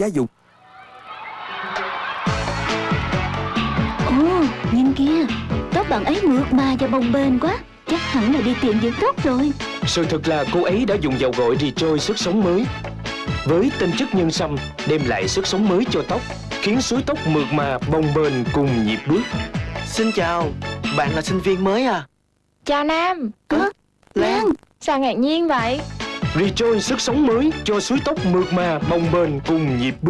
gia dụng Ồ, nhìn kia Tóc bạn ấy mượt mà và bồng bềnh quá. Chắc hẳn là đi tiệm dưỡng tóc rồi. Sự thật là cô ấy đã dùng dầu gội Rejoice sức sống mới. Với tinh chất nhân sâm đem lại sức sống mới cho tóc Khiến suối tóc mượt mà, bồng bềnh cùng nhịp bước. Xin chào, bạn là sinh viên mới à? Chào Nam. Ơ, Lan. Sao ngạc nhiên vậy Rejoin sức sống mới cho suối tóc mượt mà, bồng bềnh cùng nhịp bước.